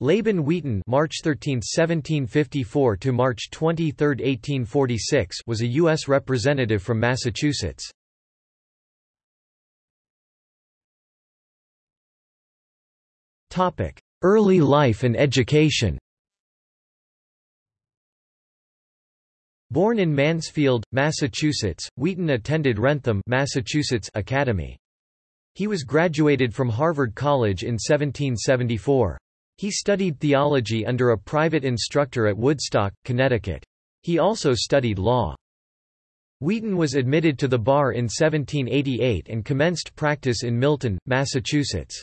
Laban Wheaton March 13, 1754 to March 23, 1846 was a U.S. representative from Massachusetts. Early life and education Born in Mansfield, Massachusetts, Wheaton attended Wrentham Massachusetts Academy. He was graduated from Harvard College in 1774. He studied theology under a private instructor at Woodstock, Connecticut. He also studied law. Wheaton was admitted to the bar in 1788 and commenced practice in Milton, Massachusetts.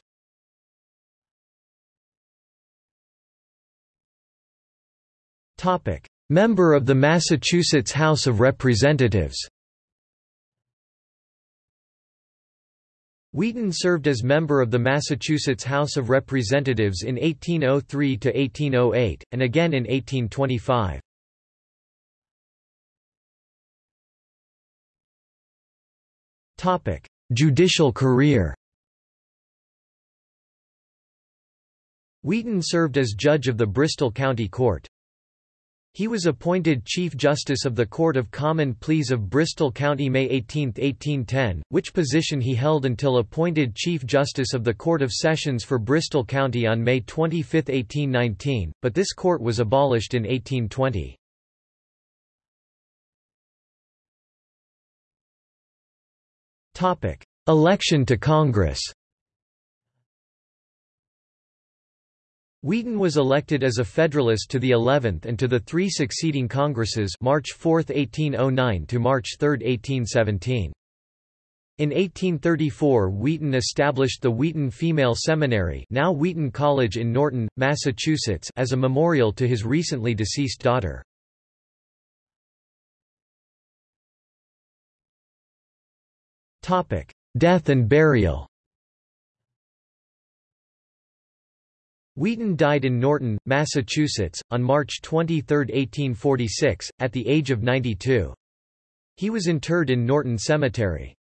Member of the Massachusetts House of Representatives Wheaton served as member of the Massachusetts House of Representatives in 1803–1808, and again in 1825. Judicial career Wheaton served as judge of the Bristol County Court. He was appointed Chief Justice of the Court of Common Pleas of Bristol County May 18, 1810, which position he held until appointed Chief Justice of the Court of Sessions for Bristol County on May 25, 1819, but this court was abolished in 1820. Election to Congress Wheaton was elected as a Federalist to the 11th and to the three succeeding Congresses March 4, 1809 to March 3, 1817. In 1834 Wheaton established the Wheaton Female Seminary now Wheaton College in Norton, Massachusetts as a memorial to his recently deceased daughter. Death and burial Wheaton died in Norton, Massachusetts, on March 23, 1846, at the age of 92. He was interred in Norton Cemetery.